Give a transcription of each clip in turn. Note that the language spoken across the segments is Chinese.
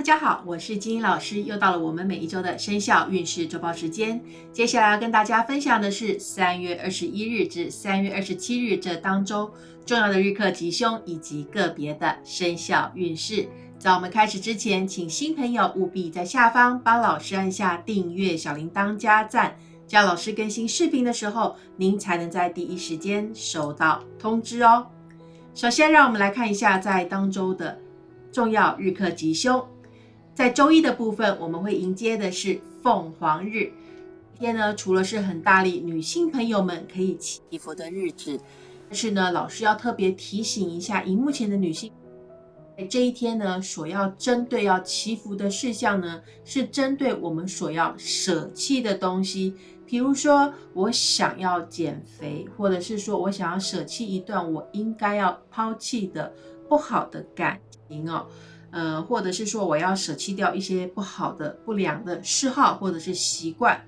大家好，我是金英老师，又到了我们每一周的生肖运势周报时间。接下来要跟大家分享的是三月二十一日至三月二十七日这当周重要的日课吉凶以及个别的生肖运势。在我们开始之前，请新朋友务必在下方帮老师按下订阅、小铃铛、加赞，这样老师更新视频的时候，您才能在第一时间收到通知哦。首先，让我们来看一下在当周的重要日课吉凶。在周一的部分，我们会迎接的是凤凰日。今天呢，除了是很大力女性朋友们可以祈福的日子，但是呢，老师要特别提醒一下，荧幕前的女性。在这一天呢，所要针对要祈福的事项呢，是针对我们所要舍弃的东西。比如说，我想要减肥，或者是说我想要舍弃一段我应该要抛弃的不好的感情哦，呃，或者是说我要舍弃掉一些不好的、不良的嗜好或者是习惯。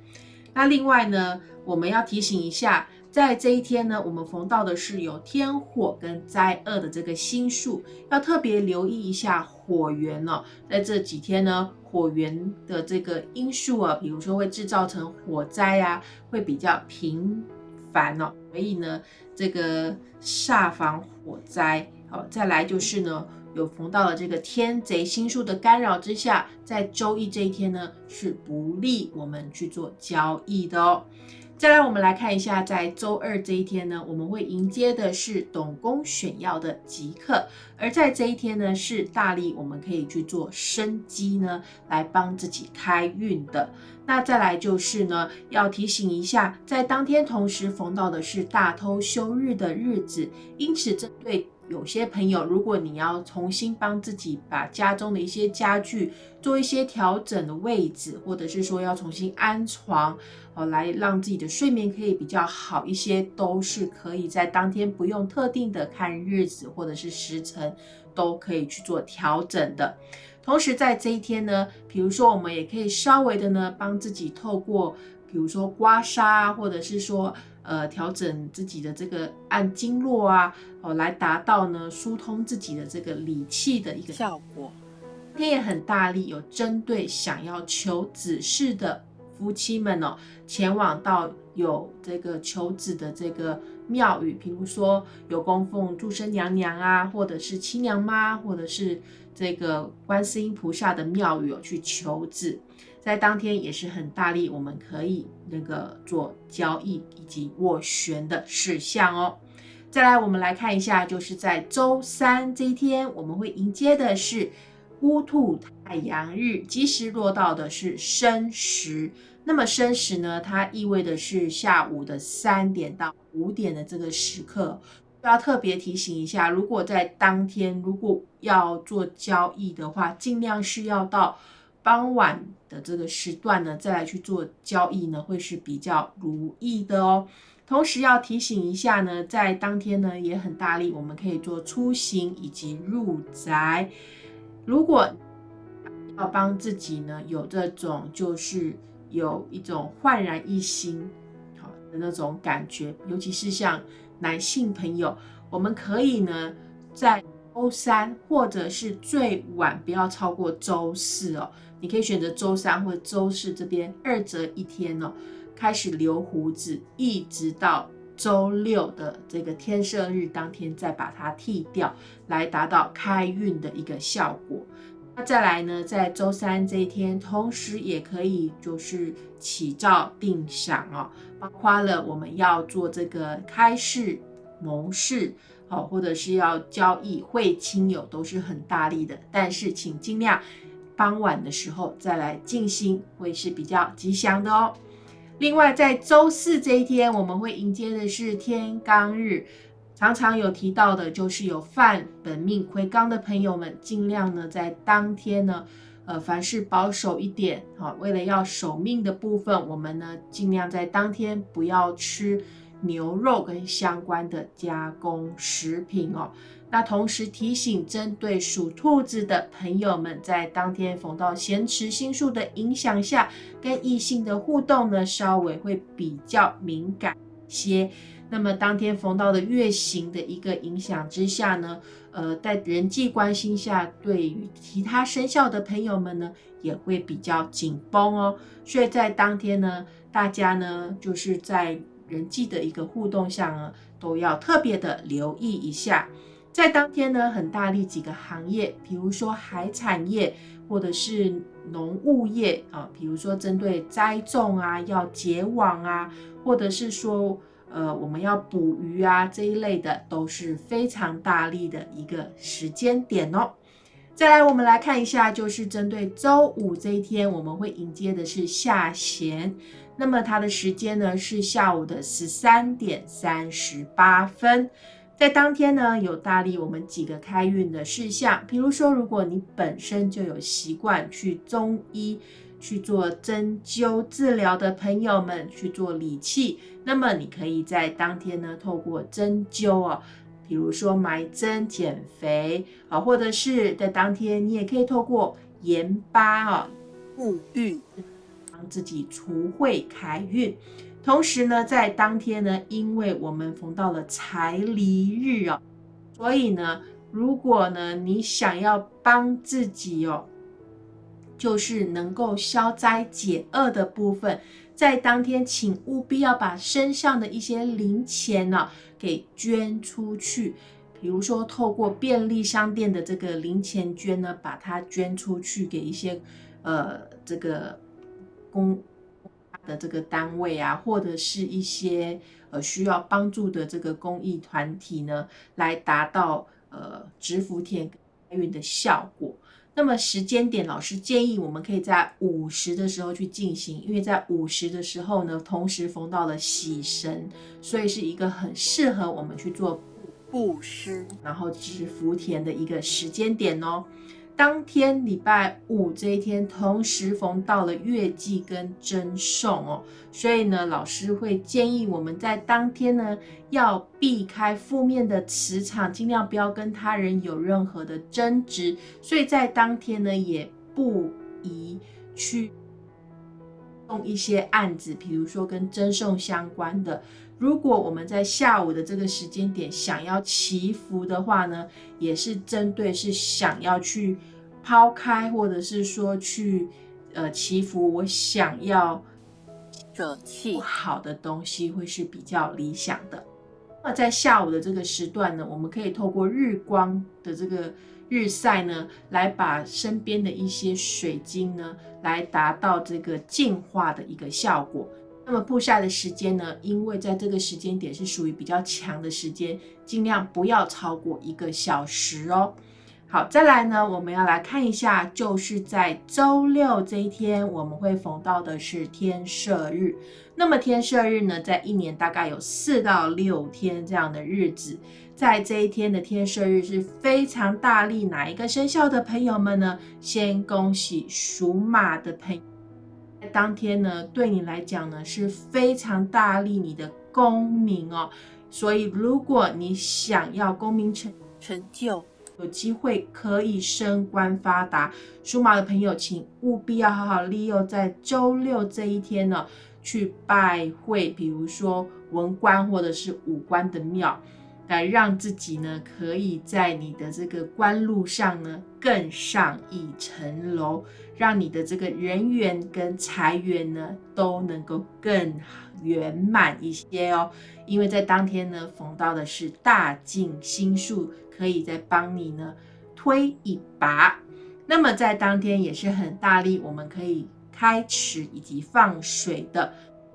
那另外呢，我们要提醒一下。在这一天呢，我们逢到的是有天火跟灾厄的这个星数，要特别留意一下火源哦。在这几天呢，火源的这个因素啊，比如说会制造成火灾啊，会比较频繁哦。所以呢，这个煞防火灾。好，再来就是呢，有逢到了这个天贼星数的干扰之下，在周一这一天呢，是不利我们去做交易的哦。再来，我们来看一下，在周二这一天呢，我们会迎接的是董公选要的吉刻，而在这一天呢，是大力我们可以去做生机呢，来帮自己开运的。那再来就是呢，要提醒一下，在当天同时逢到的是大偷休日的日子，因此针对。有些朋友，如果你要重新帮自己把家中的一些家具做一些调整的位置，或者是说要重新安床，哦，来让自己的睡眠可以比较好一些，都是可以在当天不用特定的看日子或者是时辰，都可以去做调整的。同时在这一天呢，比如说我们也可以稍微的呢，帮自己透过，比如说刮痧，或者是说。呃，调整自己的这个按经络啊，哦，来达到呢疏通自己的这个理气的一个效果。天也很大力，有针对想要求子嗣的夫妻们哦，前往到有这个求子的这个庙宇，比如说有供奉祝生娘娘啊，或者是七娘妈，或者是这个观世音菩萨的庙宇哦，去求子。在当天也是很大力，我们可以那个做交易以及斡旋的事项哦。再来，我们来看一下，就是在周三这一天，我们会迎接的是乌兔太阳日，吉时落到的是申时。那么申时呢，它意味的是下午的三点到五点的这个时刻，要特别提醒一下，如果在当天如果要做交易的话，尽量是要到。傍晚的这个时段呢，再来去做交易呢，会是比较如意的哦。同时要提醒一下呢，在当天呢也很大力，我们可以做出行以及入宅。如果要帮自己呢有这种就是有一种焕然一新好的那种感觉，尤其是像男性朋友，我们可以呢在周三或者是最晚不要超过周四哦。你可以选择周三或周四这边二择一天哦，开始留胡子，一直到周六的这个天赦日当天再把它剃掉，来达到开运的一个效果。那再来呢，在周三这一天，同时也可以就是起照定赏哦，包括了我们要做这个开市谋事，好，或者是要交易会亲友，都是很大力的，但是请尽量。傍晚的时候再来静心会是比较吉祥的哦。另外，在周四这一天，我们会迎接的是天罡日，常常有提到的，就是有犯本命魁罡的朋友们，尽量呢在当天呢，呃，凡事保守一点，好，为了要守命的部分，我们呢尽量在当天不要吃牛肉跟相关的加工食品哦。那同时提醒，针对属兔子的朋友们，在当天逢到咸池星宿的影响下，跟异性的互动呢，稍微会比较敏感些。那么当天逢到的月行的一个影响之下呢，呃，在人际关系下，对于其他生肖的朋友们呢，也会比较紧绷哦。所以在当天呢，大家呢，就是在人际的一个互动上呢，都要特别的留意一下。在当天呢，很大力几个行业，比如说海产业或者是农务业啊，比如说针对栽种啊，要结网啊，或者是说。呃，我们要捕鱼啊这一类的都是非常大力的一个时间点哦。再来，我们来看一下，就是针对周五这一天，我们会迎接的是下弦。那么它的时间呢是下午的十三点三十八分。在当天呢，有大力我们几个开运的事项，比如说，如果你本身就有习惯去中医。去做针灸治疗的朋友们去做理气，那么你可以在当天呢，透过针灸哦，比如说埋针减肥啊，或者是在当天你也可以透过盐巴啊沐浴，帮自己除秽开运。同时呢，在当天呢，因为我们逢到了财离日哦，所以呢，如果呢你想要帮自己哦。就是能够消灾解厄的部分，在当天，请务必要把身上的一些零钱呢给捐出去。比如说，透过便利商店的这个零钱捐呢，把它捐出去给一些呃这个公的这个单位啊，或者是一些呃需要帮助的这个公益团体呢，来达到呃植福田运的效果。那么时间点，老师建议我们可以在午时的时候去进行，因为在午时的时候呢，同时逢到了喜神，所以是一个很适合我们去做布施，然后植福田的一个时间点哦。当天礼拜五这一天，同时逢到了月季跟真送哦，所以呢，老师会建议我们在当天呢，要避开负面的磁场，尽量不要跟他人有任何的争执。所以在当天呢，也不宜去动一些案子，比如说跟真送相关的。如果我们在下午的这个时间点想要祈福的话呢，也是针对是想要去抛开，或者是说去呃祈福，我想要舍弃不好的东西，会是比较理想的。那在下午的这个时段呢，我们可以透过日光的这个日晒呢，来把身边的一些水晶呢，来达到这个净化的一个效果。那么布晒的时间呢？因为在这个时间点是属于比较强的时间，尽量不要超过一个小时哦。好，再来呢，我们要来看一下，就是在周六这一天，我们会逢到的是天赦日。那么天赦日呢，在一年大概有四到六天这样的日子，在这一天的天赦日是非常大力哪一个生肖的朋友们呢？先恭喜属马的朋。当天呢，对你来讲呢是非常大力你的功名哦，所以如果你想要功名成成就，有机会可以升官发达，属马的朋友，请务必要好好利用在周六这一天呢，去拜会，比如说文官或者是武官的庙。来让自己呢，可以在你的这个官路上呢更上一层楼，让你的这个人缘跟财源呢都能够更圆满一些哦。因为在当天呢，逢到的是大进星数，可以再帮你呢推一把。那么在当天也是很大力，我们可以开池以及放水的。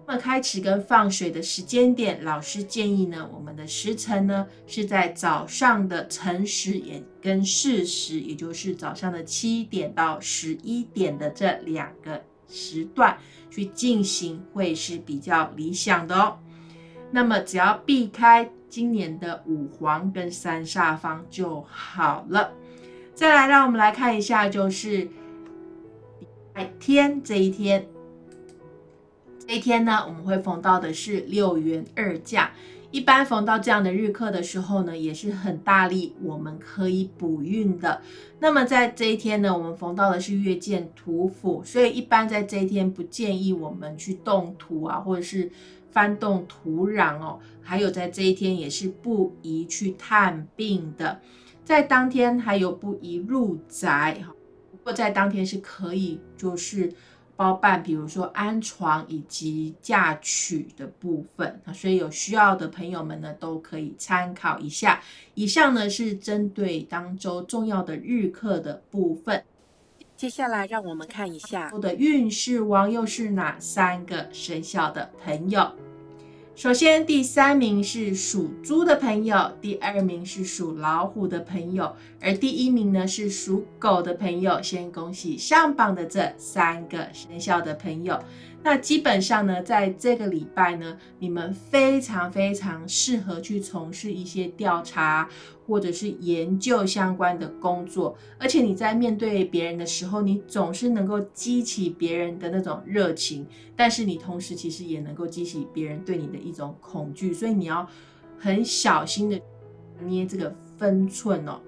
那么开始跟放水的时间点，老师建议呢，我们的时辰呢是在早上的辰时也跟巳时，也就是早上的七点到十一点的这两个时段去进行，会是比较理想的哦。那么只要避开今年的五黄跟三煞方就好了。再来，让我们来看一下，就是礼拜天这一天。这一天呢，我们会逢到的是六元二价。一般逢到这样的日课的时候呢，也是很大力，我们可以补运的。那么在这一天呢，我们逢到的是月见土府，所以一般在这一天不建议我们去动土啊，或者是翻动土壤哦。还有在这一天也是不宜去探病的。在当天还有不宜入宅哈，不过在当天是可以就是包办，比如说安床以及嫁娶的部分啊，所以有需要的朋友们呢都可以参考一下。以上呢是针对当周重要的日课的部分。接下来让我们看一下我的运势王又是哪三个生肖的朋友。首先，第三名是属猪的朋友，第二名是属老虎的朋友，而第一名呢是属狗的朋友。先恭喜上榜的这三个生肖的朋友。那基本上呢，在这个礼拜呢，你们非常非常适合去从事一些调查或者是研究相关的工作，而且你在面对别人的时候，你总是能够激起别人的那种热情，但是你同时其实也能够激起别人对你的一种恐惧，所以你要很小心的捏这个分寸哦。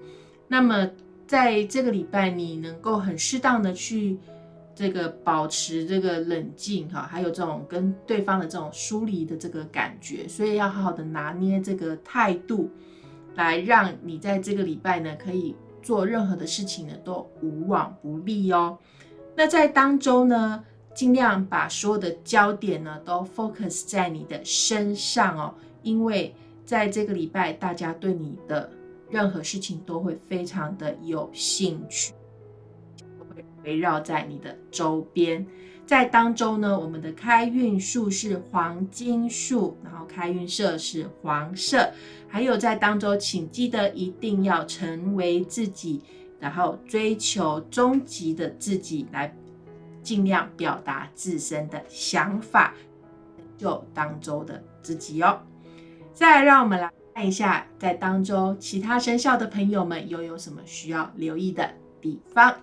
那么在这个礼拜，你能够很适当的去。这个保持这个冷静哈，还有这种跟对方的这种疏离的这个感觉，所以要好好的拿捏这个态度，来让你在这个礼拜呢，可以做任何的事情呢都无往不利哦。那在当中呢，尽量把所有的焦点呢都 focus 在你的身上哦，因为在这个礼拜，大家对你的任何事情都会非常的有兴趣。围绕在你的周边，在当中呢，我们的开运数是黄金数，然后开运色是黄色，还有在当中，请记得一定要成为自己，然后追求终极的自己，来尽量表达自身的想法，就当周的自己哦。再来，让我们来看一下，在当中其他生肖的朋友们又有什么需要留意的地方。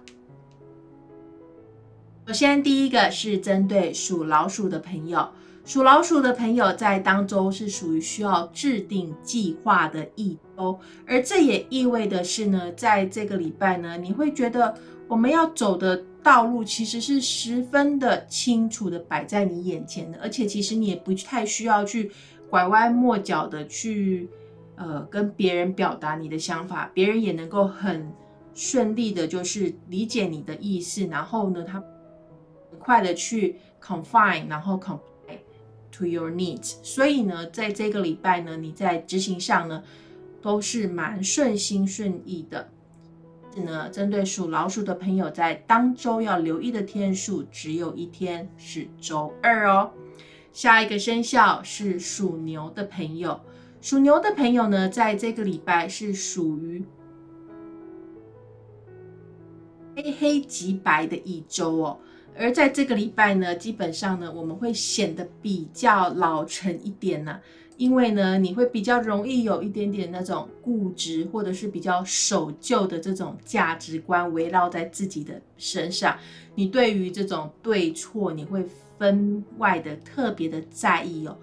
首先，第一个是针对属老鼠的朋友。属老鼠的朋友在当周是属于需要制定计划的一周，而这也意味的是呢，在这个礼拜呢，你会觉得我们要走的道路其实是十分的清楚的摆在你眼前的，而且其实你也不太需要去拐弯抹角的去呃跟别人表达你的想法，别人也能够很顺利的，就是理解你的意思，然后呢，他。很快的去 confine，然后 comply to your needs。所以呢，在这个礼拜呢，你在执行上呢，都是蛮顺心顺意的。是呢，针对属老鼠的朋友，在当周要留意的天数只有一天，是周二哦。下一个生肖是属牛的朋友，属牛的朋友呢，在这个礼拜是属于黑黑即白的一周哦。而在这个礼拜呢，基本上呢，我们会显得比较老成一点呢，因为呢，你会比较容易有一点点那种固执，或者是比较守旧的这种价值观围绕在自己的身上。你对于这种对错，你会分外的特别的在意哦。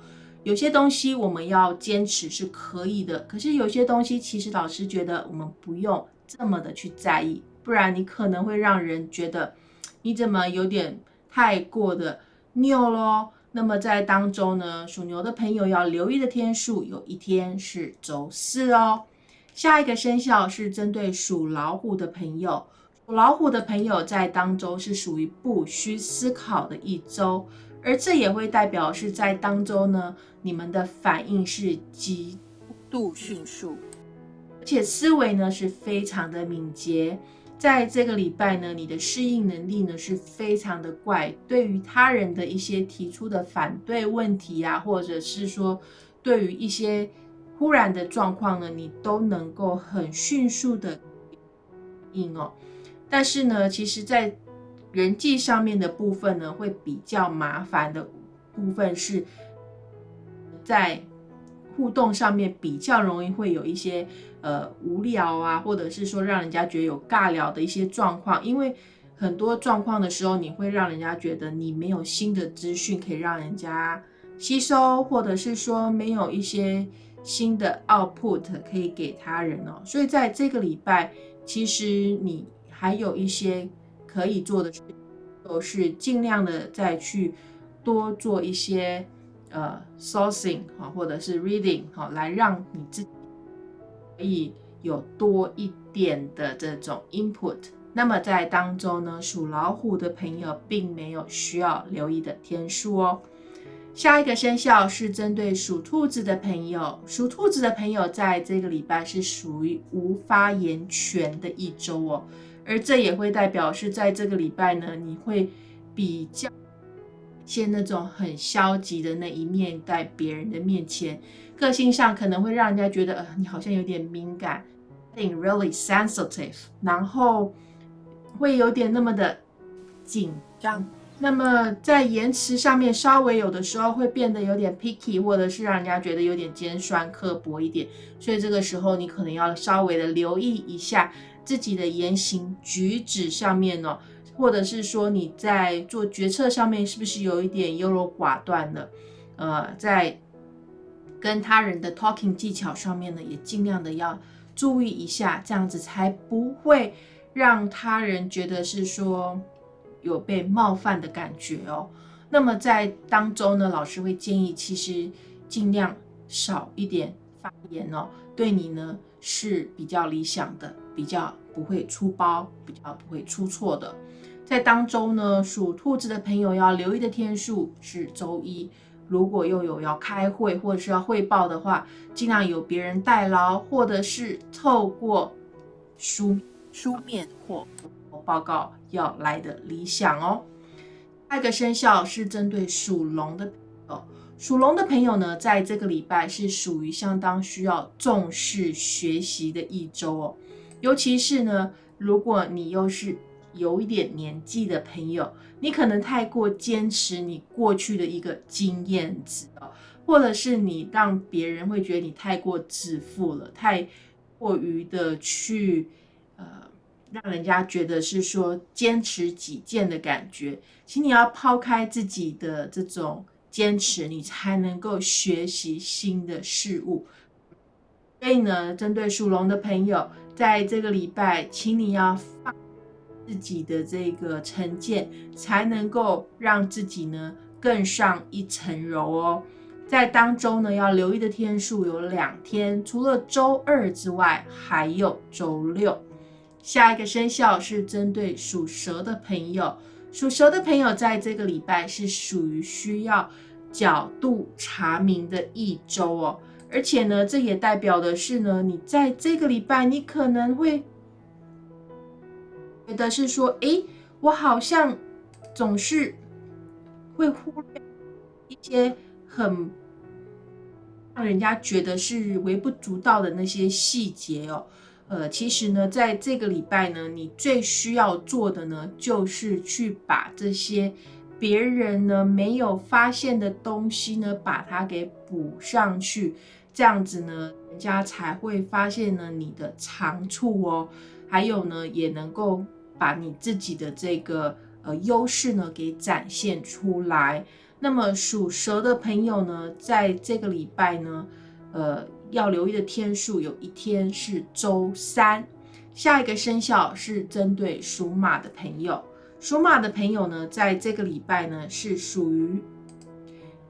有些东西我们要坚持是可以的，可是有些东西其实老师觉得我们不用这么的去在意，不然你可能会让人觉得。你怎么有点太过的拗咯？那么在当中呢，属牛的朋友要留意的天数，有一天是周四哦。下一个生肖是针对属老虎的朋友，属老虎的朋友在当周是属于不需思考的一周，而这也会代表是在当周呢，你们的反应是极度迅速，而且思维呢是非常的敏捷。在这个礼拜呢，你的适应能力呢是非常的怪，对于他人的一些提出的反对问题啊，或者是说对于一些忽然的状况呢，你都能够很迅速的应哦。但是呢，其实，在人际上面的部分呢，会比较麻烦的部分是在。互动上面比较容易会有一些呃无聊啊，或者是说让人家觉得有尬聊的一些状况，因为很多状况的时候，你会让人家觉得你没有新的资讯可以让人家吸收，或者是说没有一些新的 output 可以给他人哦。所以在这个礼拜，其实你还有一些可以做的，都是尽量的再去多做一些。呃，sourcing 哈，或者是 reading 哈，来让你自己可以有多一点的这种 input。那么在当中呢，属老虎的朋友并没有需要留意的天数哦。下一个生肖是针对属兔子的朋友，属兔子的朋友在这个礼拜是属于无发言权的一周哦，而这也会代表是在这个礼拜呢，你会比较现那种很消极的那一面在别人的面前，个性上可能会让人家觉得呃你好像有点敏感，being really sensitive，然后会有点那么的紧张。那么在言辞上面，稍微有的时候会变得有点 picky，或者是让人家觉得有点尖酸刻薄一点。所以这个时候你可能要稍微的留意一下自己的言行举止上面哦，或者是说你在做决策上面是不是有一点优柔寡断的？呃，在跟他人的 talking 技巧上面呢，也尽量的要注意一下，这样子才不会让他人觉得是说。有被冒犯的感觉哦，那么在当中呢，老师会建议，其实尽量少一点发言哦，对你呢是比较理想的，比较不会出包，比较不会出错的。在当周呢，属兔子的朋友要留意的天数是周一，如果又有要开会或者是要汇报的话，尽量有别人代劳，或者是透过书书面或。报告要来的理想哦。下一个生肖是针对属龙的朋友，属龙的朋友呢，在这个礼拜是属于相当需要重视学习的一周哦。尤其是呢，如果你又是有一点年纪的朋友，你可能太过坚持你过去的一个经验值哦，或者是你让别人会觉得你太过自负了，太过于的去呃。让人家觉得是说坚持己见的感觉，请你要抛开自己的这种坚持，你才能够学习新的事物。所以呢，针对属龙的朋友，在这个礼拜，请你要放自己的这个成见，才能够让自己呢更上一层楼哦。在当中呢，要留意的天数有两天，除了周二之外，还有周六。下一个生肖是针对属蛇的朋友，属蛇的朋友在这个礼拜是属于需要角度查明的一周哦，而且呢，这也代表的是呢，你在这个礼拜你可能会觉得是说，诶，我好像总是会忽略一些很让人家觉得是微不足道的那些细节哦。呃，其实呢，在这个礼拜呢，你最需要做的呢，就是去把这些别人呢没有发现的东西呢，把它给补上去，这样子呢，人家才会发现呢你的长处哦，还有呢，也能够把你自己的这个呃优势呢给展现出来。那么属蛇的朋友呢，在这个礼拜呢，呃。要留意的天数有一天是周三。下一个生肖是针对属马的朋友，属马的朋友呢，在这个礼拜呢是属于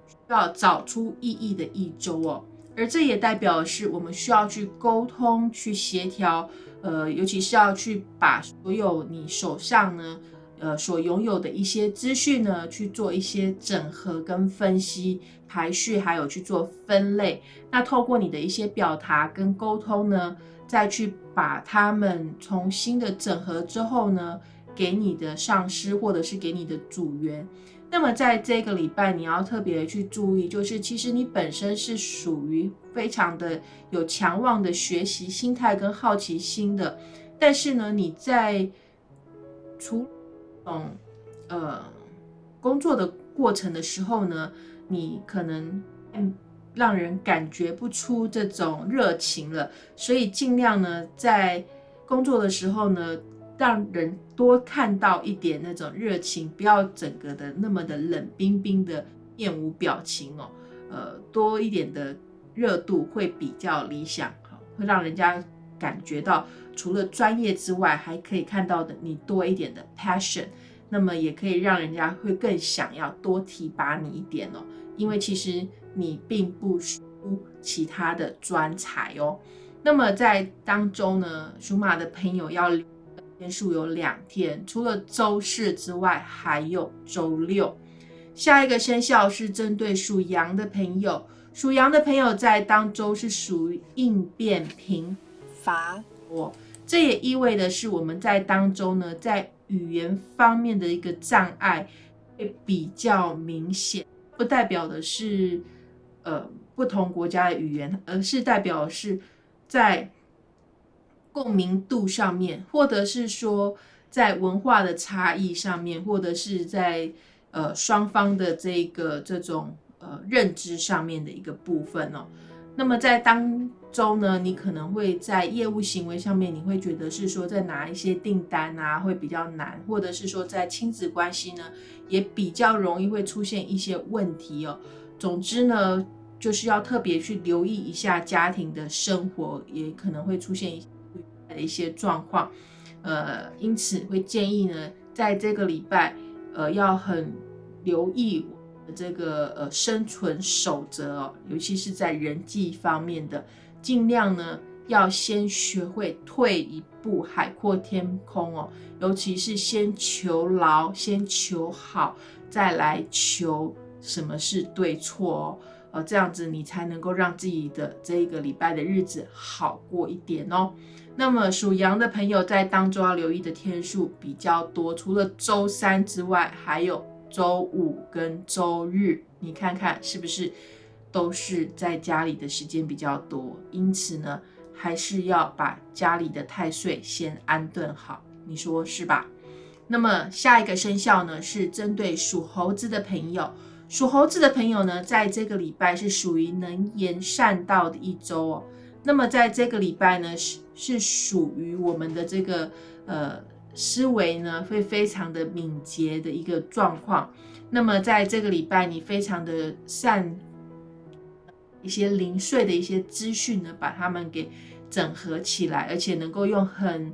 需要找出意义的一周哦。而这也代表的是我们需要去沟通、去协调，呃，尤其是要去把所有你手上呢。呃，所拥有的一些资讯呢，去做一些整合跟分析、排序，还有去做分类。那透过你的一些表达跟沟通呢，再去把它们重新的整合之后呢，给你的上司或者是给你的组员。那么在这个礼拜，你要特别去注意，就是其实你本身是属于非常的有强旺的学习心态跟好奇心的，但是呢，你在除嗯呃工作的过程的时候呢，你可能让人感觉不出这种热情了，所以尽量呢在工作的时候呢，让人多看到一点那种热情，不要整个的那么的冷冰冰的面无表情哦，呃多一点的热度会比较理想，会让人家感觉到。除了专业之外，还可以看到的你多一点的 passion，那么也可以让人家会更想要多提拔你一点哦。因为其实你并不输其他的专才哦。那么在当中呢，属马的朋友要天数有两天，除了周四之外，还有周六。下一个生肖是针对属羊的朋友，属羊的朋友在当周是属于应变频乏。哦，这也意味的是我们在当周呢，在语言方面的一个障碍会比较明显，不代表的是呃不同国家的语言，而是代表是。在共鸣度上面，或者是说在文化的差异上面，或者是在呃双方的这个这种呃认知上面的一个部分哦。那么在当中呢，你可能会在业务行为上面，你会觉得是说在拿一些订单啊会比较难，或者是说在亲子关系呢也比较容易会出现一些问题哦。总之呢。就是要特别去留意一下家庭的生活，也可能会出现的一些状况，呃，因此会建议呢，在这个礼拜，呃，要很留意这个呃生存守则哦，尤其是在人际方面的，尽量呢要先学会退一步，海阔天空哦，尤其是先求牢，先求好，再来求什么是对错哦。呃，这样子你才能够让自己的这一个礼拜的日子好过一点哦。那么属羊的朋友在当中要留意的天数比较多，除了周三之外，还有周五跟周日。你看看是不是都是在家里的时间比较多？因此呢，还是要把家里的太岁先安顿好，你说是吧？那么下一个生肖呢，是针对属猴子的朋友。属猴子的朋友呢，在这个礼拜是属于能言善道的一周哦。那么在这个礼拜呢，是是属于我们的这个呃思维呢，会非常的敏捷的一个状况。那么在这个礼拜，你非常的善一些零碎的一些资讯呢，把它们给整合起来，而且能够用很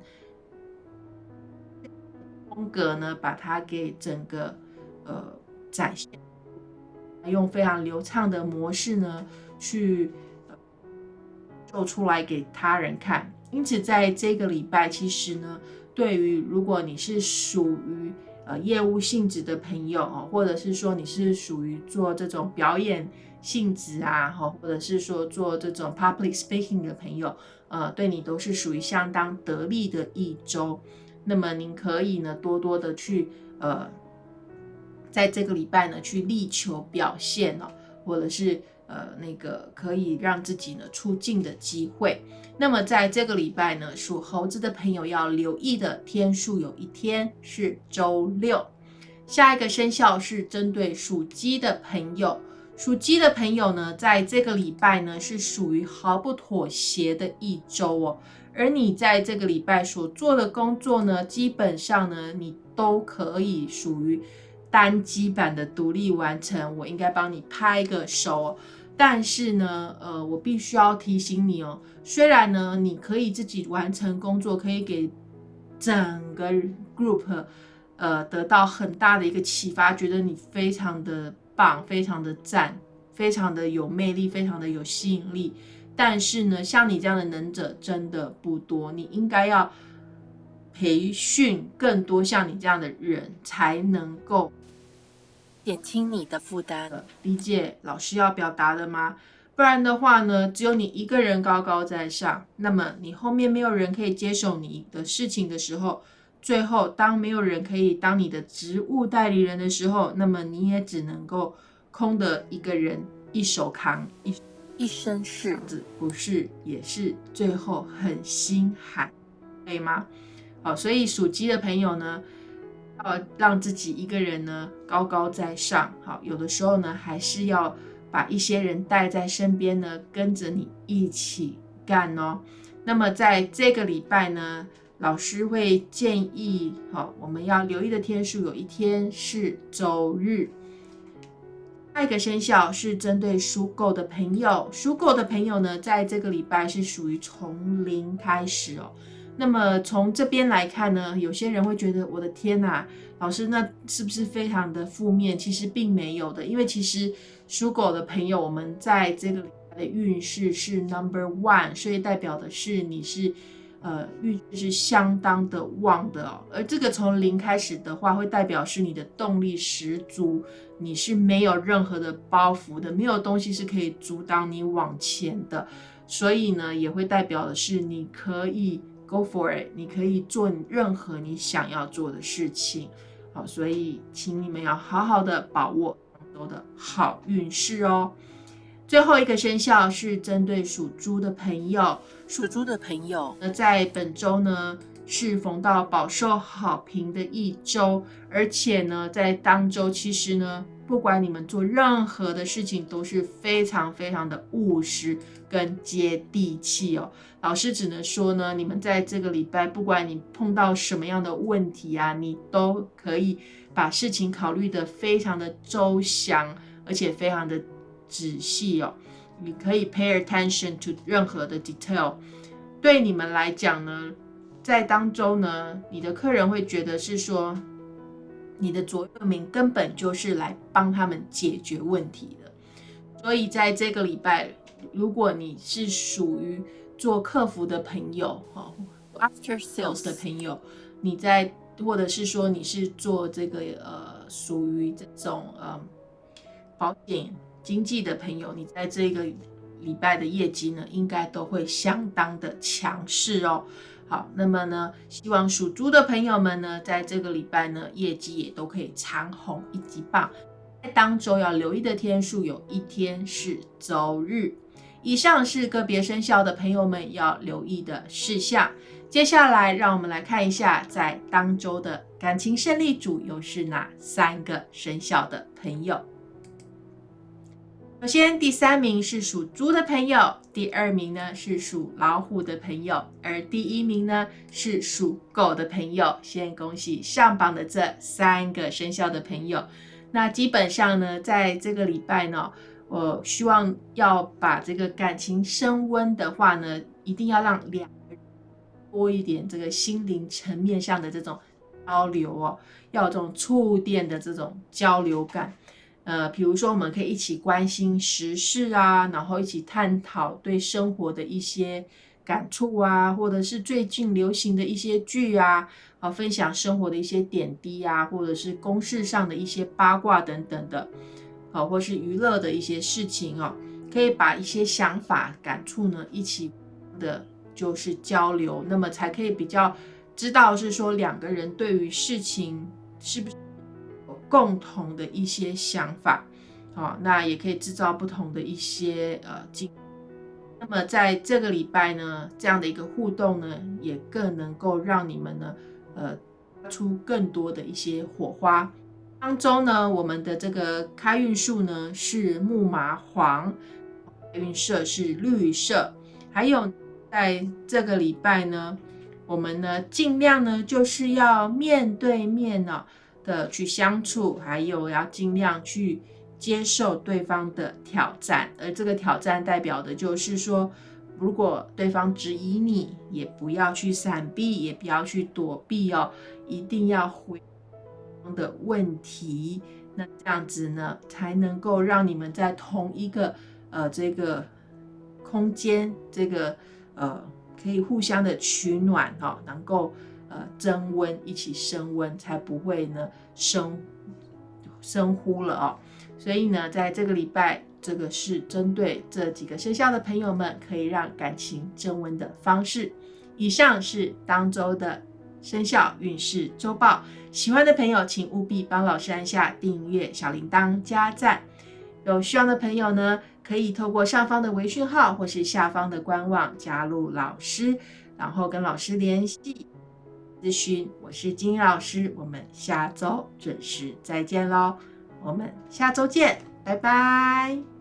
风格呢，把它给整个呃展现。用非常流畅的模式呢，去做出来给他人看。因此，在这个礼拜，其实呢，对于如果你是属于呃业务性质的朋友哦，或者是说你是属于做这种表演性质啊，哈，或者是说做这种 public speaking 的朋友，呃，对你都是属于相当得力的一周。那么，您可以呢，多多的去呃。在这个礼拜呢，去力求表现哦，或者是呃那个可以让自己呢出镜的机会。那么在这个礼拜呢，属猴子的朋友要留意的天数有一天是周六。下一个生肖是针对属鸡的朋友，属鸡的朋友呢，在这个礼拜呢是属于毫不妥协的一周哦。而你在这个礼拜所做的工作呢，基本上呢你都可以属于。单机版的独立完成，我应该帮你拍个手。但是呢，呃，我必须要提醒你哦，虽然呢，你可以自己完成工作，可以给整个 group，呃，得到很大的一个启发，觉得你非常的棒，非常的赞，非常的有魅力，非常的有吸引力。但是呢，像你这样的能者真的不多，你应该要培训更多像你这样的人，才能够。减轻你的负担，理解老师要表达的吗？不然的话呢，只有你一个人高高在上，那么你后面没有人可以接手你的事情的时候，最后当没有人可以当你的职务代理人的时候，那么你也只能够空的一个人一手扛一一身事，子不是也是最后很心寒，可以吗？好，所以属鸡的朋友呢。要让自己一个人呢高高在上，好，有的时候呢还是要把一些人带在身边呢，跟着你一起干哦。那么在这个礼拜呢，老师会建议，好，我们要留意的天数有一天是周日。下一个生肖是针对属狗的朋友，属狗的朋友呢，在这个礼拜是属于从零开始哦。那么从这边来看呢，有些人会觉得我的天呐，老师那是不是非常的负面？其实并没有的，因为其实属狗的朋友，我们在这个的运势是 number one，所以代表的是你是呃运势是相当的旺的哦。而这个从零开始的话，会代表是你的动力十足，你是没有任何的包袱的，没有东西是可以阻挡你往前的。所以呢，也会代表的是你可以 go for it，你可以做任何你想要做的事情。好，所以请你们要好好的把握当周的好运势哦。最后一个生肖是针对属猪的朋友，属猪的朋友，那在本周呢是逢到饱受好评的一周，而且呢在当周其实呢，不管你们做任何的事情都是非常非常的务实跟接地气哦。老师只能说呢，你们在这个礼拜，不管你碰到什么样的问题啊，你都可以把事情考虑的非常的周详，而且非常的。仔细哦，你可以 pay attention to 任何的 detail。对你们来讲呢，在当中呢，你的客人会觉得是说，你的左右铭根本就是来帮他们解决问题的。所以在这个礼拜，如果你是属于做客服的朋友，哈，after sales 的朋友，你在或者是说你是做这个呃，属于这种呃保险。经济的朋友，你在这个礼拜的业绩呢，应该都会相当的强势哦。好，那么呢，希望属猪的朋友们呢，在这个礼拜呢，业绩也都可以长红一级棒。在当周要留意的天数，有一天是周日。以上是个别生肖的朋友们要留意的事项。接下来，让我们来看一下，在当周的感情胜利组又是哪三个生肖的朋友。首先，第三名是属猪的朋友，第二名呢是属老虎的朋友，而第一名呢是属狗的朋友。先恭喜上榜的这三个生肖的朋友。那基本上呢，在这个礼拜呢，我希望要把这个感情升温的话呢，一定要让两个人多一点这个心灵层面上的这种交流哦，要有这种触电的这种交流感。呃，比如说，我们可以一起关心时事啊，然后一起探讨对生活的一些感触啊，或者是最近流行的一些剧啊，啊，分享生活的一些点滴啊，或者是公事上的一些八卦等等的，啊，或是娱乐的一些事情哦，可以把一些想法、感触呢一起的，就是交流，那么才可以比较知道是说两个人对于事情是不是。共同的一些想法，好，那也可以制造不同的一些呃经。那么在这个礼拜呢，这样的一个互动呢，也更能够让你们呢，呃，出更多的一些火花。当中呢，我们的这个开运数呢是木麻黄，开运色是绿色。还有在这个礼拜呢，我们呢尽量呢就是要面对面呢。的去相处，还有要尽量去接受对方的挑战，而这个挑战代表的就是说，如果对方质疑你，也不要去闪避，也不要去躲避哦，一定要回的问题，那这样子呢，才能够让你们在同一个呃这个空间，这个呃可以互相的取暖哈，能够。呃，增温，一起升温，才不会呢升升呼了哦。所以呢，在这个礼拜，这个是针对这几个生肖的朋友们，可以让感情增温的方式。以上是当周的生肖运势周报。喜欢的朋友，请务必帮老师按下订阅、小铃铛、加赞。有需要的朋友呢，可以透过上方的微讯号或是下方的官网加入老师，然后跟老师联系。咨询，我是金老师，我们下周准时再见喽，我们下周见，拜拜。